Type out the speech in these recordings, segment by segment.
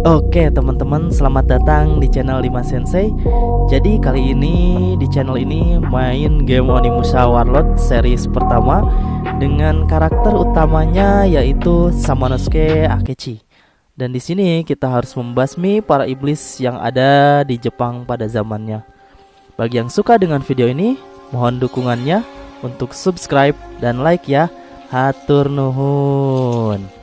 Oke teman-teman selamat datang di channel 5 Sensei. Jadi kali ini di channel ini main game Onimusha Warlord series pertama Dengan karakter utamanya yaitu Samanosuke Akechi. Dan di sini kita harus membasmi para iblis yang ada di Jepang pada zamannya. Bagi yang suka dengan video ini mohon dukungannya. Untuk subscribe dan like ya. Hatur nuhun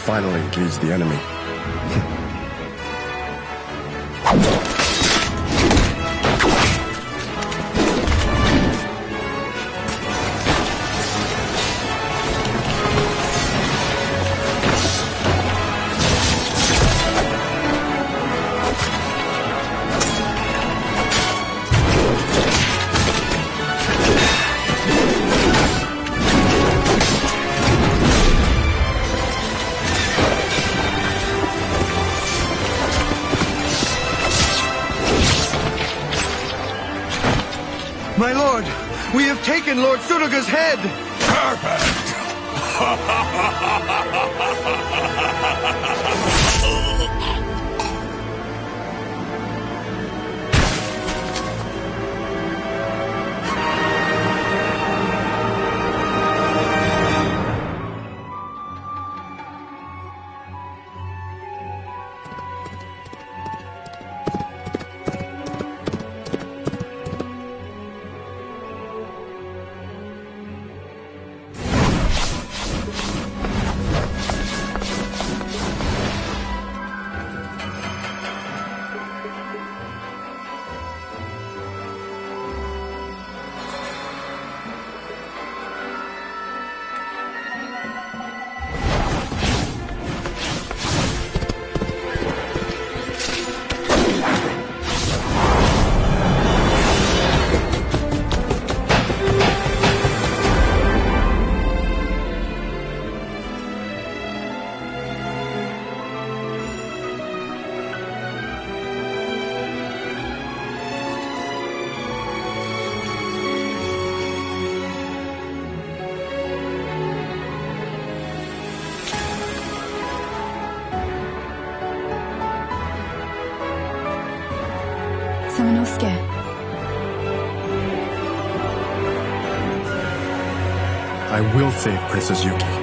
finally engaged the enemy. My lord, we have taken Lord Sudoga's head! Perfect! will save Princess Yuki.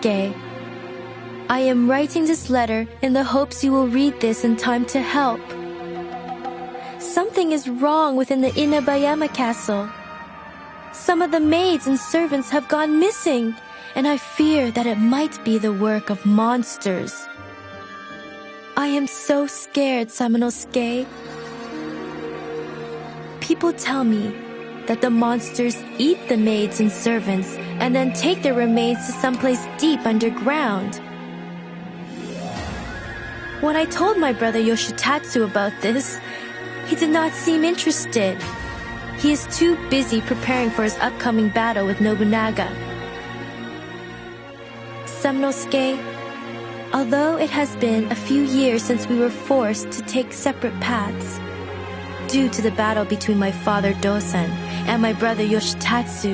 Samanosuke, I am writing this letter in the hopes you will read this in time to help. Something is wrong within the Inabayama castle. Some of the maids and servants have gone missing, and I fear that it might be the work of monsters. I am so scared, Samanosuke. People tell me that the monsters eat the maids and servants and then take their remains to someplace deep underground. When I told my brother Yoshitatsu about this, he did not seem interested. He is too busy preparing for his upcoming battle with Nobunaga. Samnosuke, although it has been a few years since we were forced to take separate paths, due to the battle between my father Dosan and my brother Yoshitatsu,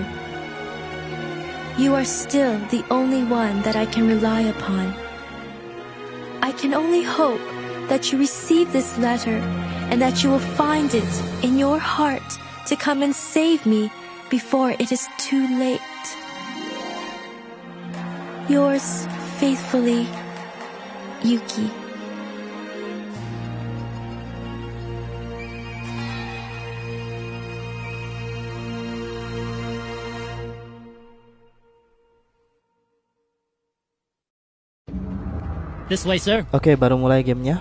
you are still the only one that I can rely upon. I can only hope that you receive this letter and that you will find it in your heart to come and save me before it is too late. Yours faithfully, Yuki. This way, sir. Oke, baru mulai gamenya.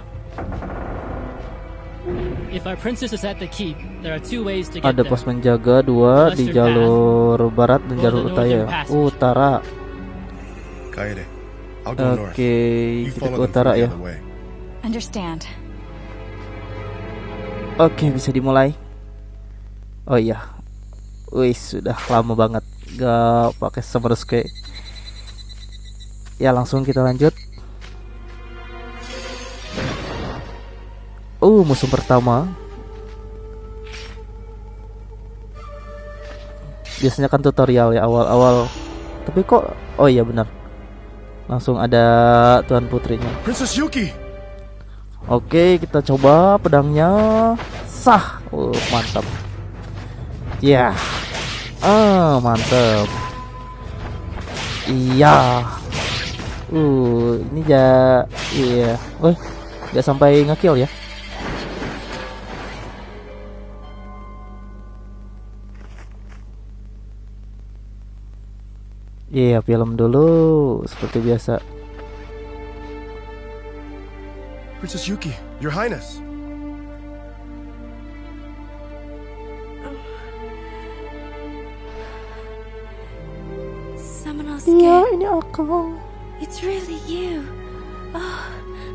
If our princess is at the keep, there are two ways to get Ada there. pos menjaga dua di jalur barat dan jalur utara. passage. Utara. Oke, You kita ke utara ya. Understand. Oke, bisa dimulai. Oh iya. Wih, sudah lama banget gak pakai Summerske. Ya, langsung kita lanjut. Uh, musuh pertama. Biasanya kan tutorial ya awal-awal. Tapi kok oh iya benar. Langsung ada tuan putrinya. Princess Yuki! Oke, kita coba pedangnya. Sah. Oh, mantap. Ya. Ah, mantap. Iya. Uh, ini ja iya. Wih, nggak sampai ngekill ya. Iya, film dulu seperti biasa. Princess Yuki, Your Highness! Samanosuke, ini aku. it's really you. Oh,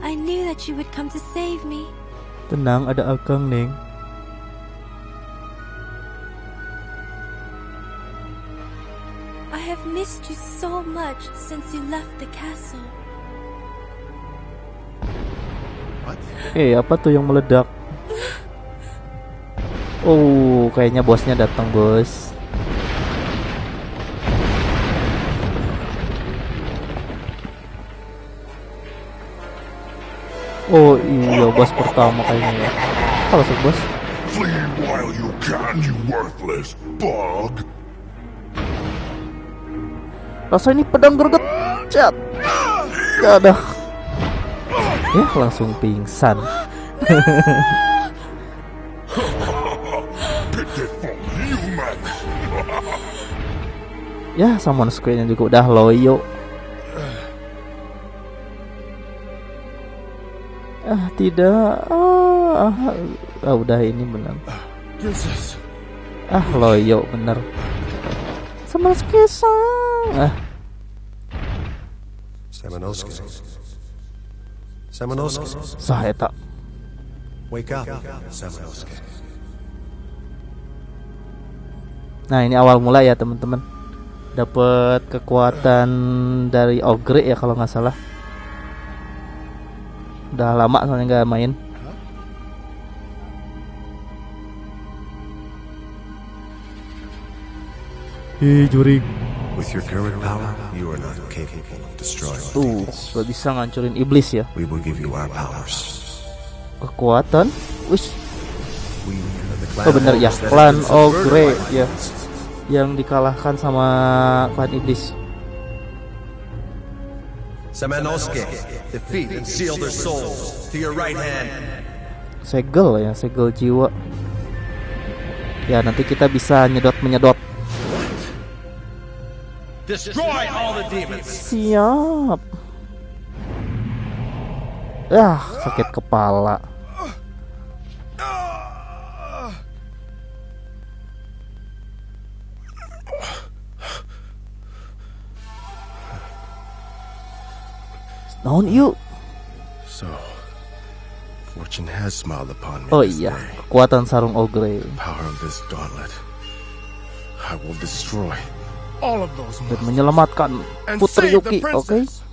I knew that you would come to save me. Tenang, ada Akang, Neng. Missed you so much since you left the castle. What? Eh, apa tuh yang meledak? Oh, kayaknya bosnya datang, bos. Oh iya, bos pertama kayaknya ya. Halo, bos. Flee while you can, you worthless bug. Rasa ini pedang greget. Cat. Ada. Ya, langsung pingsan. Ya, sama nya juga udah loyo. Ah, tidak. Ah, ah, ah, udah ini benar. Ah, loyo bener. Sama sang. Ah, Samanosuke. Samanosuke. sah eta. Wake up, Samanosuke. Nah, ini awal mula ya, teman-teman. Dapat kekuatan dari Ogre ya kalau nggak salah. Udah lama soalnya nggak main. Ih, jurik. With your current power, you are not capable of destroying Tuh, gak bisa ngancurin iblis ya. We will give you our powers. Kekuatan. Wis, Oh, bener ya, subverted Ogre, ya. yang dikalahkan sama klan iblis. Samanosuke, defeat and seal their souls. To your right hand. Segel ya, segel jiwa. Ya, nanti kita bisa nyedot menyedot. Destroy all the demons. Siap. Ah, sakit kepala. Naon yuk? So, fortune has smiled upon me. Oh iya, kekuatan sarung ogre Power of this gauntlet. I will destroy. Dan menyelamatkan Putri Yuki, oke? princess.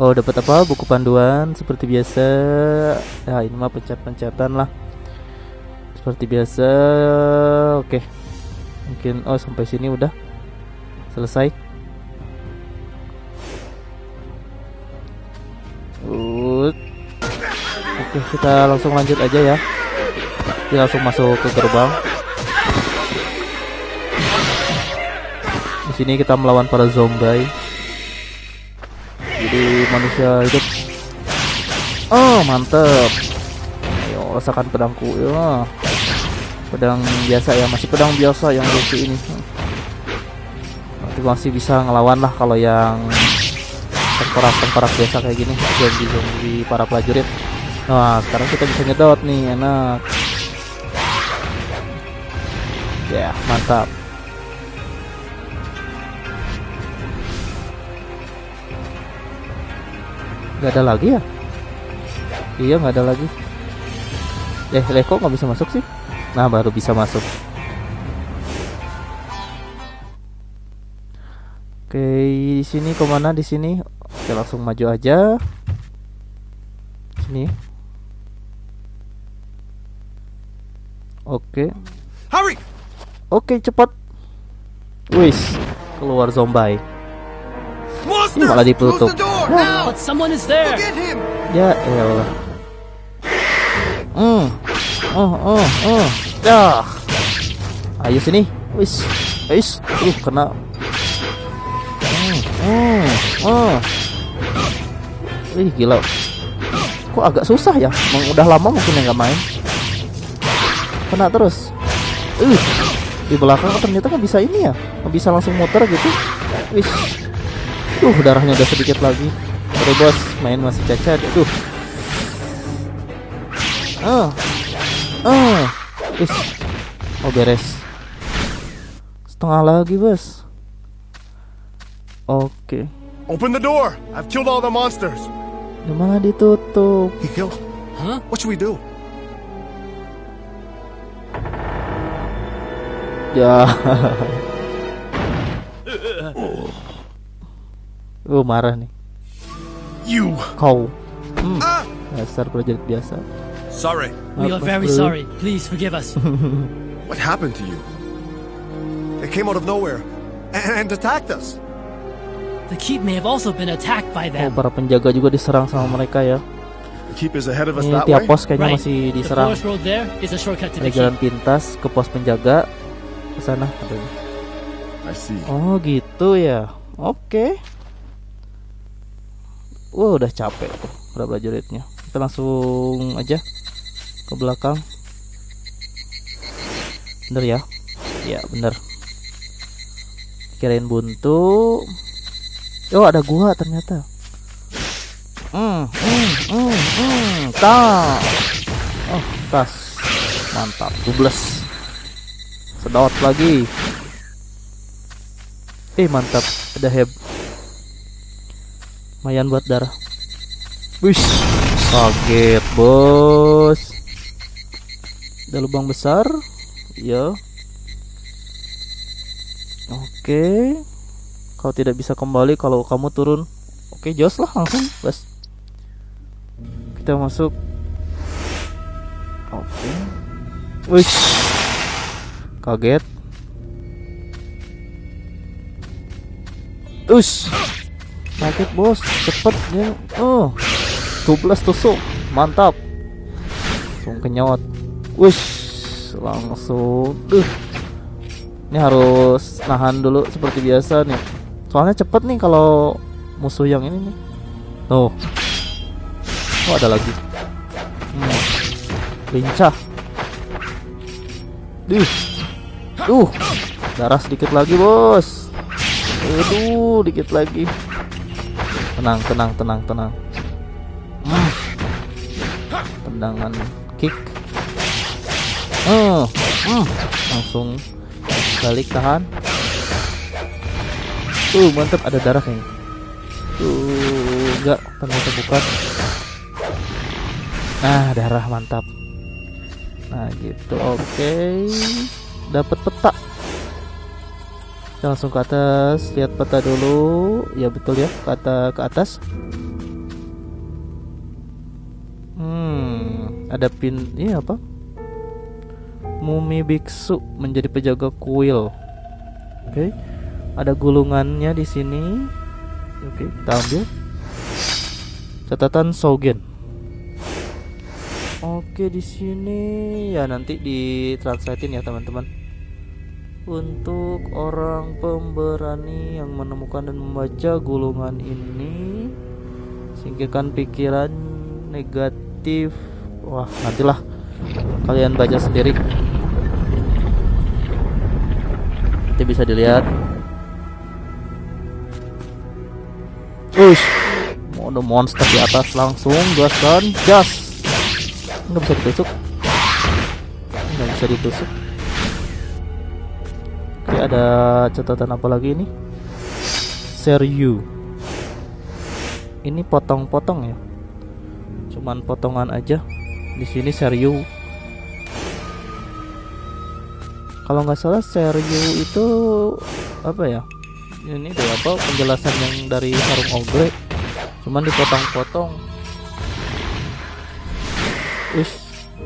Oh, dapat apa? Buku panduan seperti biasa. Ya, ini mah pencet-pencetan lah. Seperti biasa. Oke. Mungkin oh sampai sini udah selesai. Ut. Oke, kita langsung lanjut aja ya. Kita langsung masuk ke gerbang. Di sini kita melawan para zombie. Jadi manusia hidup. Oh mantep. Ayo rasakan pedangku. Ya pedang biasa ya masih pedang biasa yang lucu ini. Nanti masih bisa ngelawan lah kalau yang tengkorak tengkorak biasa kayak gini. Zombie zombie para prajurit nah sekarang kita bisa nyedot nih enak. Ya mantap. Nggak ada lagi ya? Iya nggak ada lagi. Eh leko nggak bisa masuk sih? Nah baru bisa masuk. Oke di sini ke mana? Di sini. Oke langsung maju aja. Sini oke Hurry! oke cepat wis keluar zombie Monster! malah ditutup. Ya elah. Hmm. Oh, oh, oh. Dah. Ayo sini. Wis. Wis. Uh, kena. Hmm. Hmm. Oh. Ih, gila. Kok agak susah ya? Emang udah lama mungkin yang nggak main. Kena terus. Uh. Di belakang ternyata nggak bisa ini ya. Nggak bisa langsung muter gitu. Wis. Duh, darahnya udah sedikit lagi. Aduh bos, main masih cacat. Aduh. Ah. Ah. Wis. Oh beres. Setengah lagi, bos. Oke. Open the door! I've killed all the monsters! Malah ditutup. He killed. Huh? What should we do? Ya. Oh marah nih. You! Kau. Hmm. Dasar prajurit biasa. Sorry. We are very bro? sorry. Please forgive us. What happened to you? They came out of nowhere and, and attacked us. the keep may have also been attacked by Oh, them. para penjaga juga diserang sama mereka ya. The keep is ahead of us Ini that tiap way. pos kayaknya Right. masih The diserang. forest road there is a shortcut to Ada the jalan pintas ke pos penjaga ke sana katanya. See. Oh gitu ya. Oke. Wah udah capek tuh para prajuritnya. Kita langsung aja ke belakang. Bener ya? Ya bener. Kirain buntu. Oh ada gua ternyata. Hmm, hmm, hmm, hmm, tas. Oh, tas. Mantap, tubles. Sedot lagi. Eh mantap, ada heb. Lumayan buat darah. Wih, kaget bos. Ada lubang besar, ya. Oke, kau tidak bisa kembali kalau kamu turun. Oke, jos lah langsung, bos. Kita masuk. Oke. Wih, kaget. Us. Kaget bos, cepet ya. Oh. 12 tusuk. Mantap. Langsung kenyot. Wush. Langsung. Duh. Ini harus nahan dulu seperti biasa nih. Soalnya cepet nih kalau musuh yang ini nih. Tuh. Oh ada lagi. Hmm. Lincah. Duh. Duh. Darah sedikit lagi, Bos. Aduh, dikit lagi. Tenang, tenang, tenang, tenang. Hmm. Tendangan kick. Oh, hmm. langsung balik tahan. Tuh, mantap ada darah kayaknya. Tuh, enggak, ternyata bukan. Nah, darah mantap. Nah, gitu. Oke. Dapat peta. Kita langsung ke atas, lihat peta dulu. Ya betul ya, ke atas ke atas. Hmm, ada pin ini apa? Mumi biksu menjadi penjaga kuil. Oke. Ada gulungannya di sini. Oke, kita ambil. Catatan Sogen. Oke, di sini ya nanti ditranslatein ya teman-teman. Untuk orang pemberani yang menemukan dan membaca gulungan ini, singkirkan pikiran negatif. Wah, nantilah kalian baca sendiri. Nanti bisa dilihat. Ush, ada monster di atas langsung gaskan gas. Nggak bisa ditusuk. Nggak bisa ditusuk. Oke, ada catatan apa lagi ini? Seryu. Ini potong-potong ya. Cuman potongan aja. Di sini Seryu. Kalau nggak salah Seryu itu apa ya? Ini deh apa penjelasan yang dari Harung Ogre. Cuman dipotong-potong. Wih.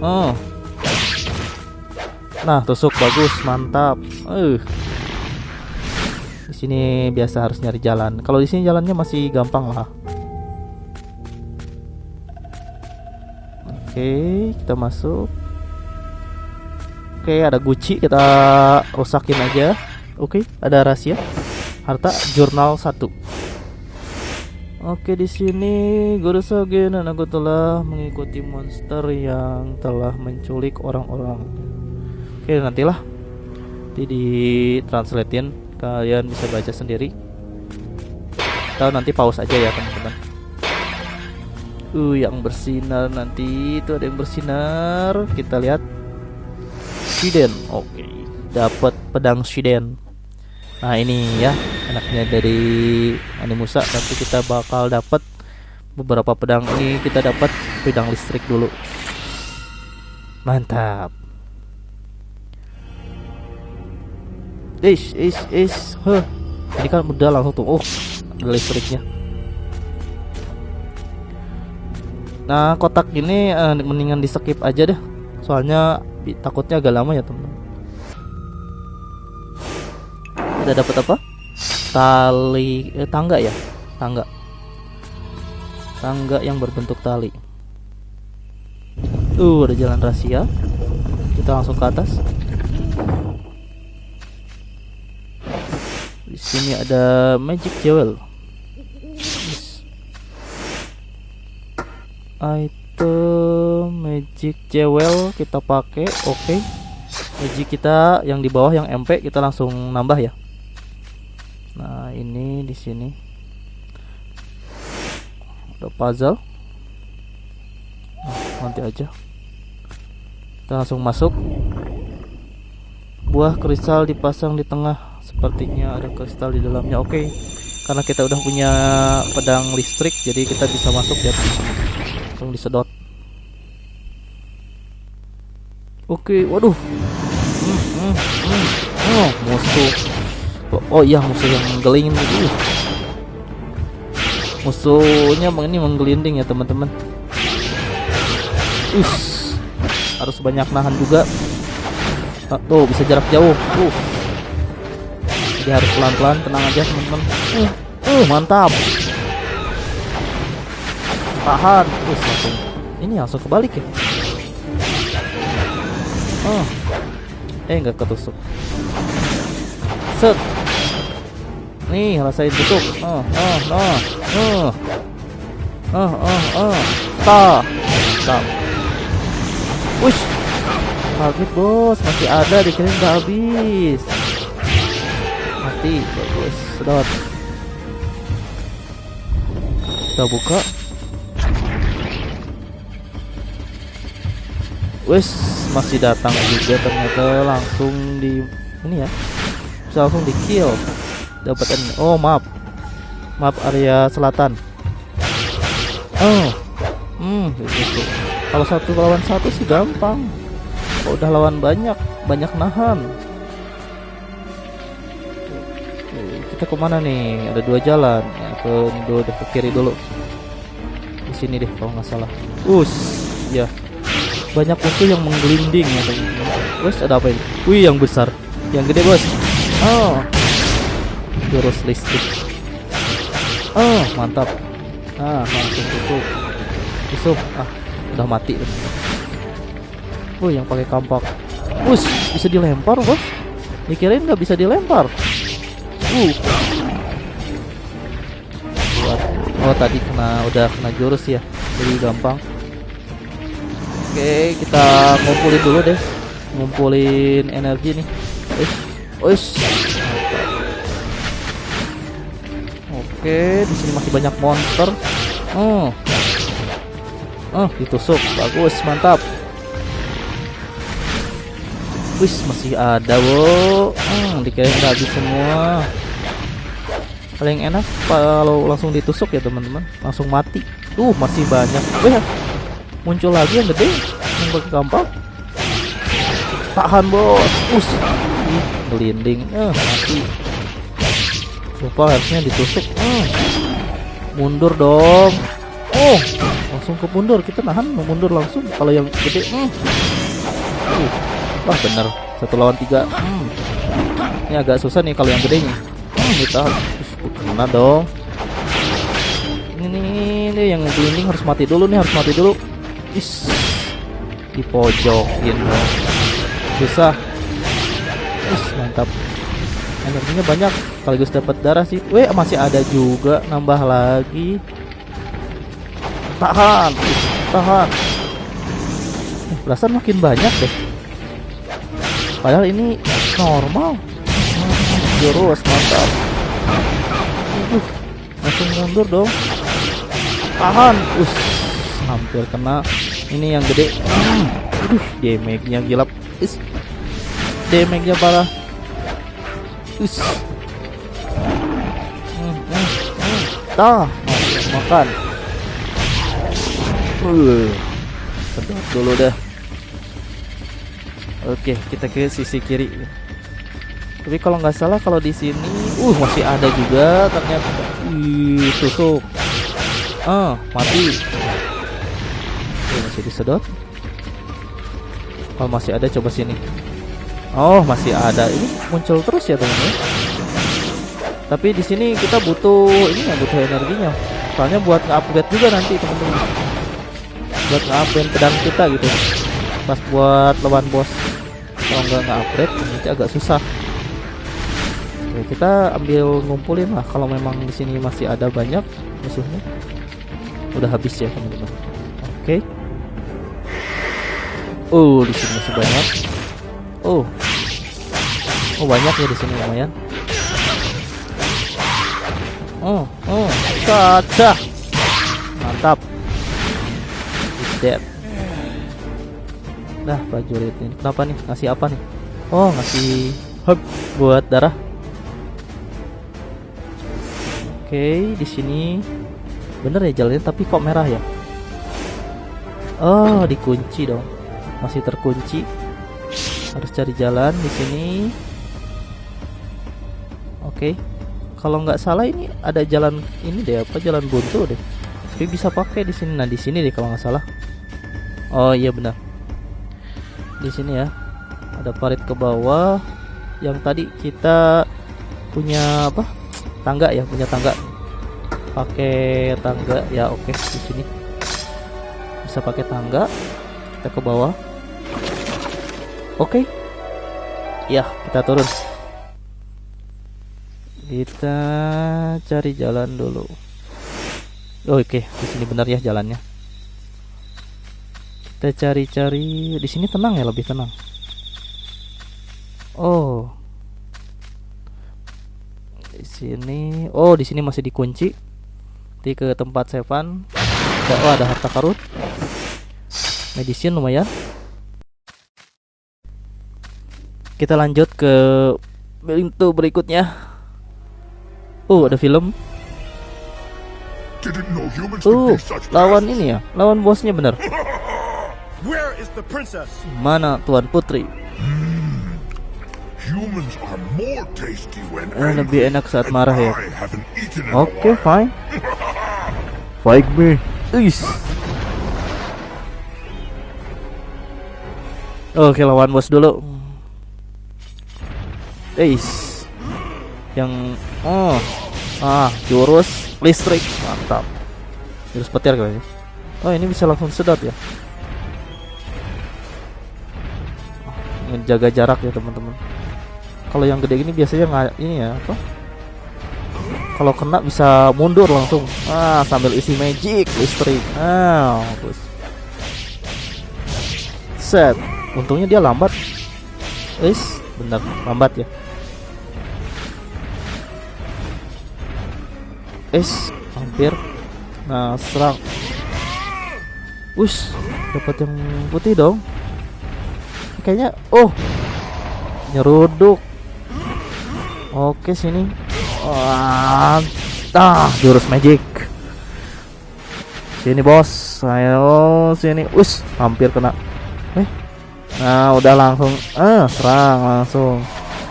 Oh. Nah, tusuk bagus, mantap. Eh. Di sini biasa harus nyari jalan. Kalau di sini jalannya masih gampang lah. Oke, kita masuk. Oke, ada Gucci, kita rusakin aja. Oke, ada rahasia. Harta jurnal 1. Oke, di sini Guru Sogen dan aku telah mengikuti monster yang telah menculik orang-orang. Oke, nantilah. Nanti di translatein kalian bisa baca sendiri. Atau nanti pause aja ya, teman-teman. Uh, yang bersinar nanti itu ada yang bersinar. Kita lihat. Shiden. Oke. Dapat pedang Shiden. Nah, ini ya enaknya dari Animusa nanti kita bakal dapat beberapa pedang ini kita dapat pedang listrik dulu. Mantap. Ish, ish, ish. Huh. Ini kan udah langsung tuh. Oh, ada listriknya. Nah, kotak ini uh, mendingan di skip aja deh. Soalnya takutnya agak lama ya, teman. Kita dapat apa? Tali eh, tangga ya? Tangga. Tangga yang berbentuk tali. Uh, ada jalan rahasia. Kita langsung ke atas. Sini ada magic jewel. Yes. Item magic jewel kita pakai. Oke. Okay. Magic kita yang di bawah yang MP kita langsung nambah ya. Nah, ini di sini. Ada puzzle. Nah, nanti aja. Kita langsung masuk. Buah kristal dipasang di tengah sepertinya ada kristal di dalamnya. Oke okay. karena kita udah punya pedang listrik jadi kita bisa masuk ya. Langsung disedot. Oke okay, waduh. Hmm, hmm, hmm. oh musuh. Oh, oh iya musuh yang menggelinding uh. musuhnya ini menggelinding ya teman-teman. Harus banyak nahan juga. Tuh bisa jarak jauh. Uh jadi harus pelan-pelan tenang aja teman-teman. Uh, uh mantap. Tahan. Terus langsung. Ini langsung kebalik ya? Oh. Eh nggak ketusuk. Set. Nih rasain tusuk ah ah ah ah ah ah ah ta. Ta. Wush kaget bos. Masih ada dikirain udah habis mati. Bagus. Sedot. Kita buka. Wes masih datang juga ternyata langsung di ini ya. Bisa langsung di kill dapat oh maaf maaf area selatan. Oh. Hmm gitu. Kalau satu lawan satu sih gampang. Kalau udah lawan banyak banyak nahan kita ke mana nih ada dua jalan ya, ke dulu ke kiri dulu di sini deh kalau nggak salah us ya banyak musuh yang menggelinding ya teman-teman. Wes ada apa ini? Wih yang besar, yang gede bos. Oh, jurus listrik. Oh mantap. Ah langsung tusuk, tusuk. Ah udah mati. Oh yang pakai kampak. Us bisa dilempar bos. Dikirain nggak bisa dilempar. Uh. Buat. Oh tadi kena udah kena jurus ya, jadi gampang. Oke, kita ngumpulin dulu deh. Ngumpulin energi nih. Wis. Wis. Oke, di sini masih banyak monster. Oh. Oh, ditusuk. Bagus, mantap. Wis, masih ada, wo. Hmm, dikira nggak semua. Paling enak kalau langsung ditusuk ya, teman-teman. Langsung mati. Tuh, masih banyak. Wih, muncul lagi yang gede yang kampak tahan bos us Ih, gelinding eh mati lupa harusnya ditusuk eh. mundur dong oh langsung ke mundur kita nahan mundur langsung kalau yang gede hmm. uh. wah bener satu lawan tiga hmm. ini agak susah nih kalau yang gedenya hmm, kita kena dong ini nih, ini yang gelinding harus mati dulu nih harus mati dulu Is dipojokin dong. Susah. Is mantap. Energinya banyak. Sekaligus dapat darah sih. Weh masih ada juga nambah lagi. Tahan. Tahan. Eh, perasaan makin banyak deh. Padahal ini normal. Jurus mantap. Aduh, langsung mundur dong. Tahan. Us hampir kena. Ini yang gede. Aduh damage-nya gila. Is. Damage-nya parah. Hmm. Tah, makan. Uh. sedot dulu dah. Oke kita ke sisi kiri tapi kalau nggak salah kalau di sini uh masih ada juga ternyata ih tusuk ah mati Oke, masih disedot. Oh, masih ada coba sini. Oh, masih ada. Ini muncul terus ya, teman-teman. Tapi di sini kita butuh ini ya, butuh energinya. Soalnya buat nge-upgrade juga nanti, teman-teman. Buat nge-upgrade pedang kita gitu. Pas buat lawan bos. Kalau nggak nge-upgrade nanti agak susah. Oke, kita ambil ngumpulin lah kalau memang di sini masih ada banyak musuhnya. Udah habis ya, teman-teman. Oke. Oh, di sini masih banyak. Oh. Oh, banyak ya di sini lumayan. Oh, oh, kaca. Mantap. He's dead. Nah, prajurit ini kenapa nih? Ngasih apa nih? Oh, ngasih hub buat darah. Oke, di sini. Bener ya jalannya tapi kok merah ya? Oh, dikunci dong. Masih terkunci. Harus cari jalan di sini. Oke. Kalau nggak salah ini ada jalan ini deh apa jalan buntu deh. Tapi bisa pakai di sini. Nah di sini deh kalau nggak salah. Oh iya benar. Di sini ya. Ada parit ke bawah. Yang tadi kita punya apa tangga ya punya tangga pakai tangga ya oke di sini bisa pakai tangga kita ke bawah Oke. Ya, kita turun. Kita cari jalan dulu. Oh, Oke, di sini benar ya jalannya. Kita cari-cari di sini tenang ya, lebih tenang. Oh. Di sini, oh di sini masih dikunci. Nanti ke tempat Sevan. Oh ada harta karun. Medicine lumayan. Kita lanjut ke pintu berikutnya. Oh, ada film. Oh, lawan ini ya. Lawan bosnya princess? Mana Tuan Putri? Eh, lebih angry, enak saat marah ya. Oke, while. fine. Fight me. Is. Oke, lawan bos dulu. Is. Yang oh. Ah, jurus listrik. Mantap. Jurus petir kayaknya. Oh, ini bisa langsung sedot ya. Menjaga jarak ya, teman-teman. Kalau yang gede gini biasanya nggak ini ya, apa? kalau kena bisa mundur langsung. Ah sambil isi magic listrik. Ah bagus. Set. Untungnya dia lambat. Is bener. Lambat ya. Is hampir. Nah serang. Wush dapat yang putih dong. Kayaknya oh. Nyeruduk oke sini Wah, ah, jurus magic. Sini bos, ayo sini. Us, hampir kena. Eh, nah udah langsung, ah serang langsung.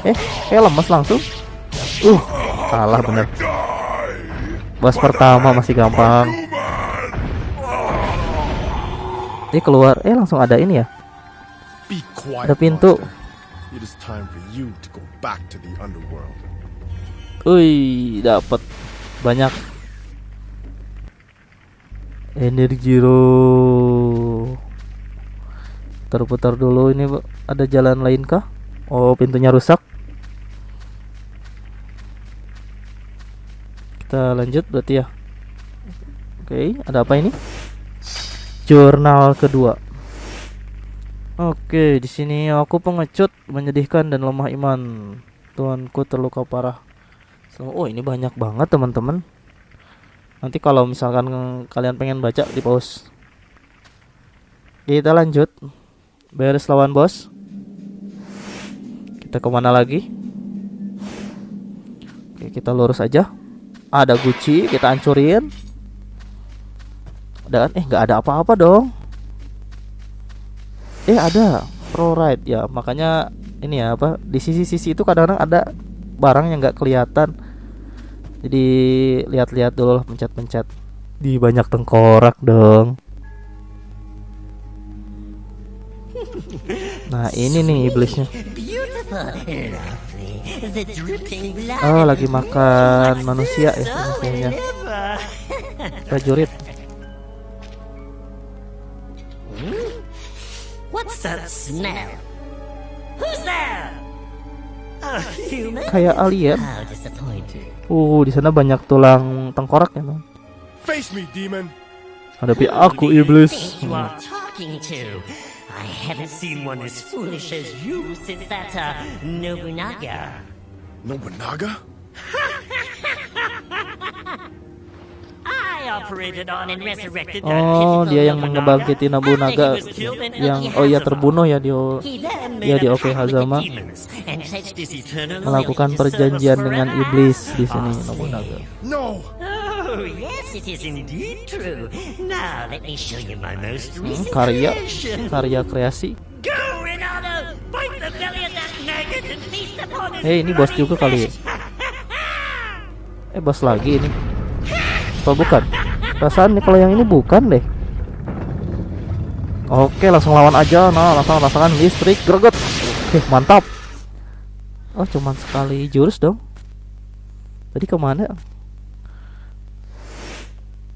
Eh, kayak lemes langsung. Uh, kalah bener. Bos pertama masih gampang. Ini keluar, eh langsung ada ini ya. Ada pintu. It is time for you to go back to the underworld. Wih, dapat banyak energi ro. Putar-putar dulu ini ada jalan lain kah? Oh, pintunya rusak. Kita lanjut berarti ya. Oke, ada apa ini? Jurnal kedua. Oke, di sini aku pengecut, menyedihkan dan lemah iman. Tuanku terluka parah. Oh ini banyak banget teman-teman. Nanti kalau misalkan kalian pengen baca di pause. Kita lanjut. Beres lawan bos. Kita ke mana lagi? Oke kita lurus aja. Ada Gucci kita hancurin. Dan eh nggak ada apa-apa dong. Eh ada. Pro Ride. Ya makanya ini ya apa di sisi-sisi itu kadang-kadang ada barang yang nggak kelihatan. Jadi lihat-lihat dulu lah pencet-pencet. Di banyak tengkorak dong. Nah ini nih iblisnya. Oh lagi makan manusia ya manusianya. Prajurit What's that smell? Who's there? A human? kayak alien uh di sana banyak tulang tengkorak ya dong Face me, demon. hadapi aku iblis? I haven't seen one as foolish as you since that uh, Nobunaga. Nobunaga? Oh, dia yang after Nobunaga yang oh iya Okihazama. terbunuh ya di ya di Oke Hazama melakukan perjanjian dengan iblis di sini Nobunaga. No! Oh, yes, it is indeed true. Now, let me show you my most Hmm, recent karya karya kreasi. Go, Ronaldo! Fight the belly of that maggot and feast upon his Eh, ini bos juga kali ya? Eh bos lagi ini. Apa bukan? Perasaan nih kalau yang ini bukan deh. Oke, langsung lawan aja. Nah, langsung rasakan listrik greget. Oke, mantap. Oh, cuman sekali jurus dong. Tadi ke mana?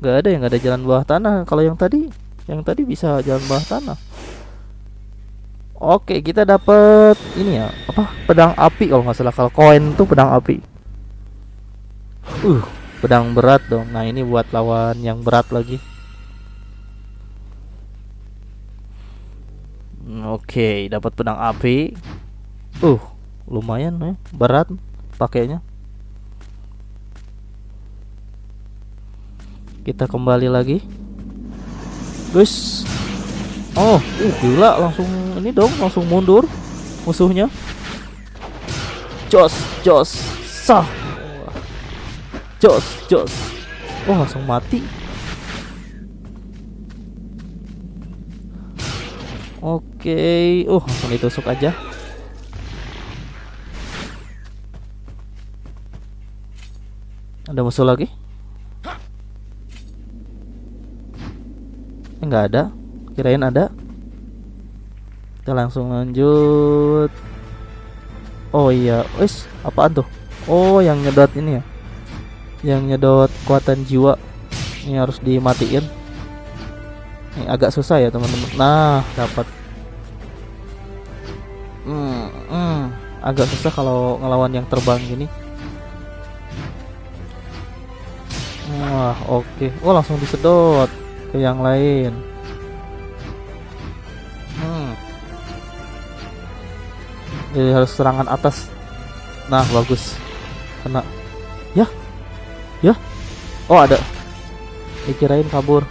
Gak ada yang ada jalan bawah tanah. Kalau yang tadi, yang tadi bisa jalan bawah tanah. Oke, kita dapat ini ya, apa? Pedang api kalau nggak salah. Kalau koin tuh pedang api. Uh, pedang berat dong. Nah, ini buat lawan yang berat lagi. Oke, dapat pedang api. Uh, lumayan ya, berat pakainya. Kita kembali lagi. Guys. Oh, uh, gila langsung ini dong, langsung mundur musuhnya. Jos, jos, sah. Jos, jos. Oh, langsung mati. Oke, uh langsung ditusuk aja. Ada musuh lagi? Enggak ada. Kirain ada. Kita langsung lanjut. Oh iya, wis apaan tuh? Oh, yang nyedot ini ya. Yang nyedot kekuatan jiwa. Ini harus dimatiin. Ini agak susah ya, teman-teman. Nah, dapat. Hmm, hmm, agak susah kalau ngelawan yang terbang gini. Wah, oke. Oh, langsung disedot ke yang lain. Hmm. Jadi harus serangan atas. Nah, bagus. Kena. Ya. Ya. Oh, ada. Dikirain kabur.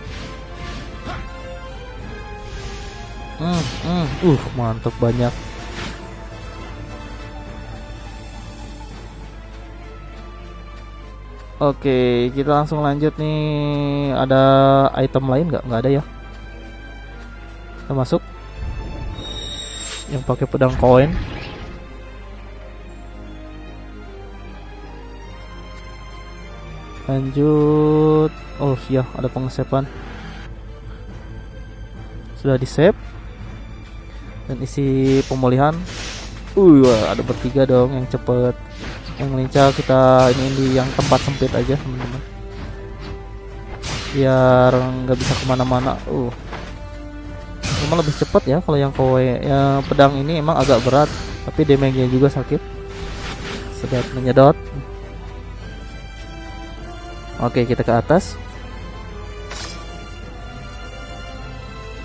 Hmm, hmm. Uh, mantap banyak. Oke, kita langsung lanjut nih. Ada item lain nggak? Nggak ada ya. Kita masuk. Yang pakai pedang koin. Lanjut. Oh iya, ada pengesepan. Sudah di save. Dan isi pemulihan. Uh, ada bertiga dong yang cepet yang lincah kita ini di yang tempat sempit aja teman-teman biar nggak bisa ke mana-mana uh emang lebih cepat ya kalau yang kowe ya pedang ini emang agak berat tapi damage-nya juga sakit sedot menyedot oke kita ke atas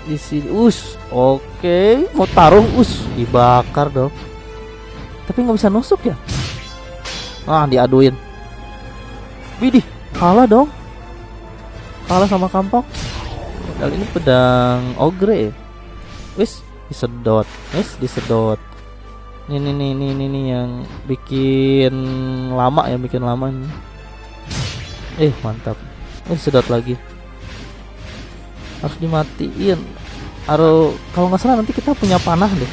di sini us oke mau taruh us dibakar dong tapi nggak bisa nusuk ya Ah, diaduin. Widih, kalah dong. Kalah sama kampok. Kali ini pedang ogre. ya. Wis, disedot. Wis, disedot. Ini nih nih nih nih yang bikin lama ya, bikin lama nih. Eh, mantap. Eh, sedot lagi. Harus dimatiin. Harus kalau nggak salah nanti kita punya panah deh.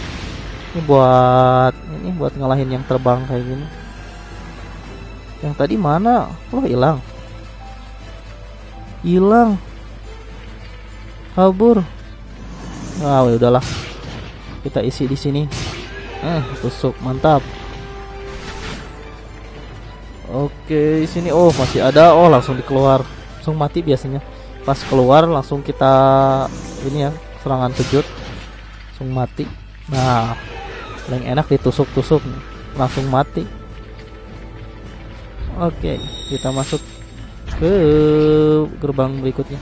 Ini buat ini buat ngalahin yang terbang kayak gini. Yang tadi mana? Oh, hilang. Hilang. Kabur. Ah, ya udahlah. Kita isi di sini. Eh, tusuk, mantap. Oke, sini oh masih ada. Oh, langsung dikeluar. Langsung mati biasanya. Pas keluar langsung kita ini ya, serangan kejut. Langsung mati. Nah, paling enak ditusuk-tusuk langsung mati. Oke, kita masuk ke gerbang berikutnya.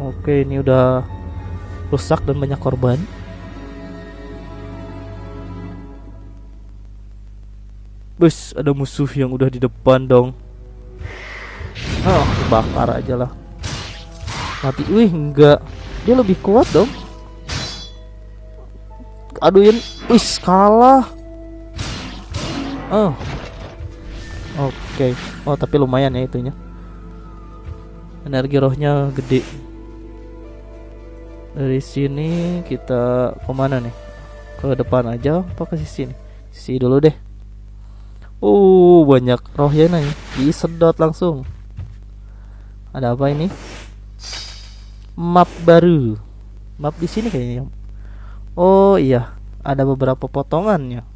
Oke, ini udah rusak dan banyak korban. Bus, ada musuh yang udah di depan dong. Oh, bakar aja lah. Mati, wih enggak. Dia lebih kuat dong aduin wis kalah oh oke okay. oh tapi lumayan ya itunya energi rohnya gede dari sini kita ke mana nih? Ke depan aja apa ke sini sisi dulu deh. Uh banyak rohnya nih. Disedot langsung. Ada apa ini? Map baru. Map di sini kayaknya. Oh iya, ada beberapa potongannya.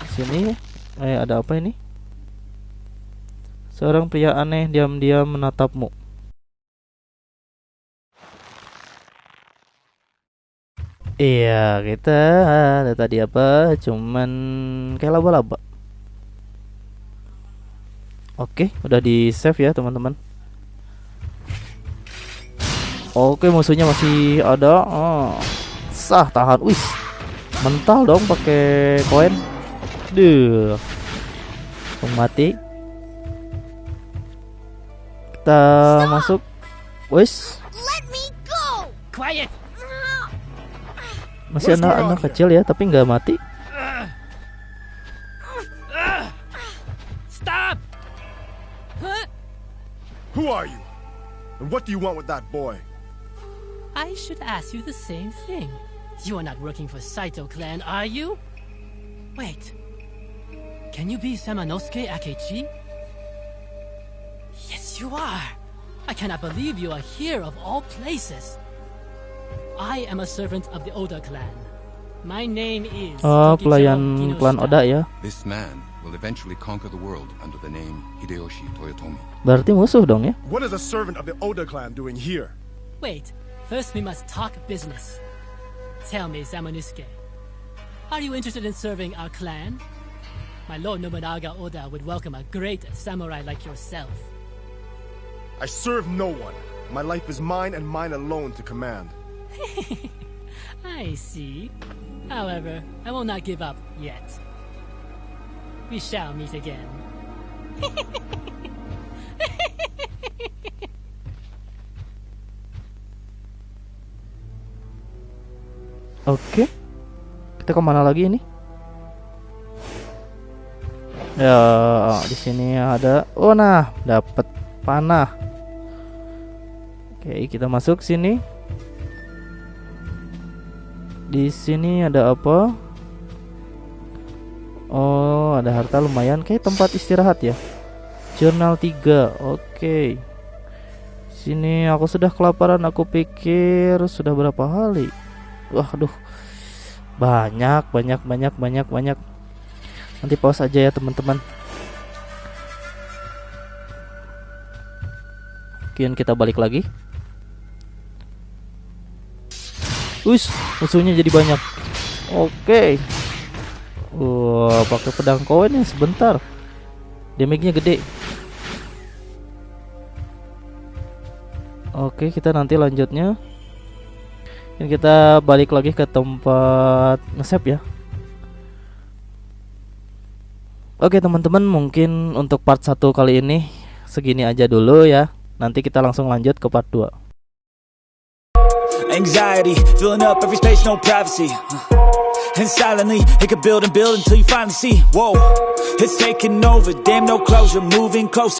Di sini. Eh ada apa ini? Seorang pria aneh diam-diam menatapmu. Iya, kita ada tadi apa? Cuman kayak laba-laba. Oke, udah di save ya teman-teman. Oke, musuhnya masih ada. Oh, sah tahan. Wis, mental dong pakai koin. Duh, Langsung mati. Kita masuk. Wis, Let me go! Quiet! Masih anak-anak kecil ya, tapi nggak mati. Stop! Who are you? And what do you want with that boy? I should ask you the same thing. You are not working for Saito clan, are you? Wait. Can you be Samanosuke Akechi? Yes, you are. I cannot believe you are here of all places. I am a servant of the Oda clan. My name is Oh, pelayan klan Oda ya. This man will eventually conquer the world under the name Hideyoshi Toyotomi. Berarti musuh dong ya? What is a servant of the Oda clan doing here? Wait, first we must talk business. Tell me, Samanosuke, are you interested in serving our clan? My lord Nobunaga Oda would welcome a great samurai like yourself. I serve no one. My life is mine and mine alone to command. I see. However, I will not give up yet. We shall meet again. Oke. Kita ke mana lagi ini? Ya, di sini ada. Oh nah, dapat panah. Oke, kita masuk sini. Di sini ada apa? Oh, ada harta lumayan. Kayak tempat istirahat ya. Jurnal 3. Oke. Sini aku sudah kelaparan. Aku pikir sudah berapa kali. Wah, aduh. Banyak, banyak, banyak, banyak, banyak. Nanti pause aja ya, teman-teman. Mungkin kita balik lagi. Wis, musuhnya jadi banyak. Oke. Wah, pakai pedang koin ya sebentar. Damage-nya gede. Oke, kita nanti lanjutnya. Dan kita balik lagi ke tempat nge-save ya. Oke teman-teman mungkin untuk part 1 kali ini segini aja dulu ya Nanti kita langsung lanjut ke part 2 Anxiety, filling up every space, no privacy. Uh, and silently, it could build and build until you finally see. Whoa, it's taking over, damn, no closure, moving closer.